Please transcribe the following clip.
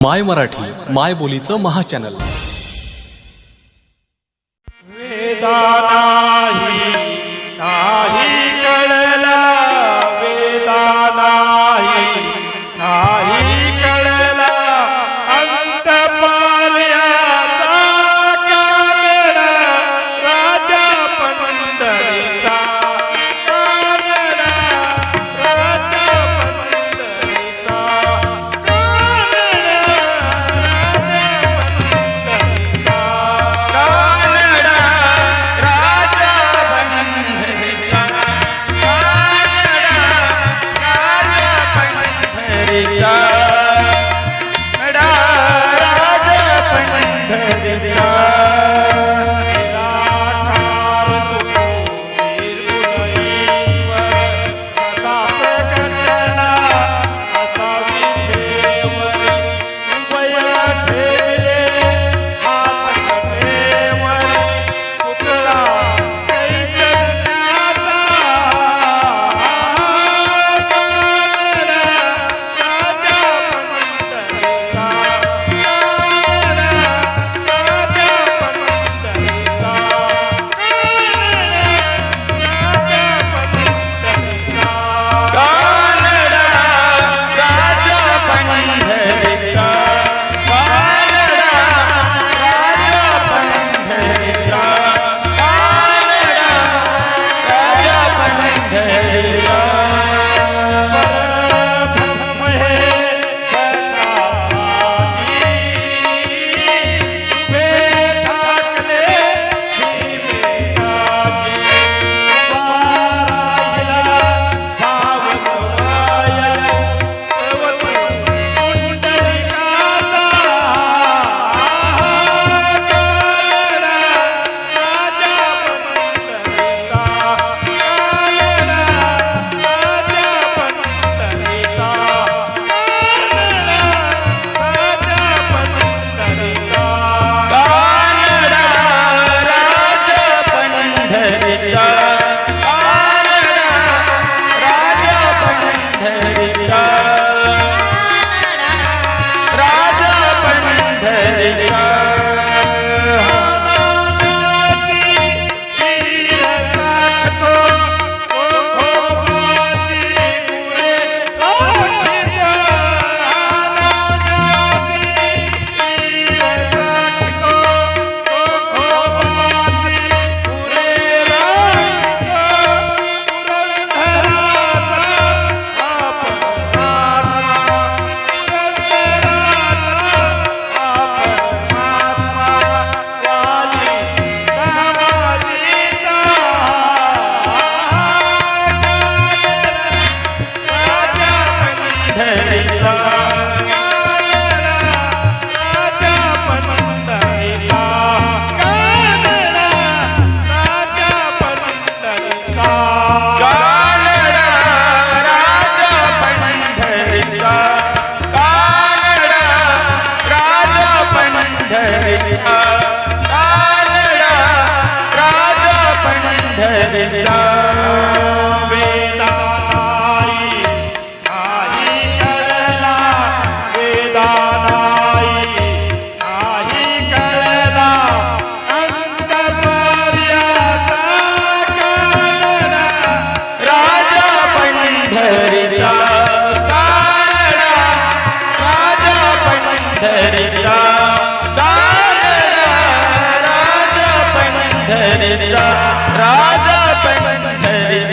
माय मराठी माय बोलीचं महाचॅनल वेदाना pede पंढरीचा राजा पंढरीचा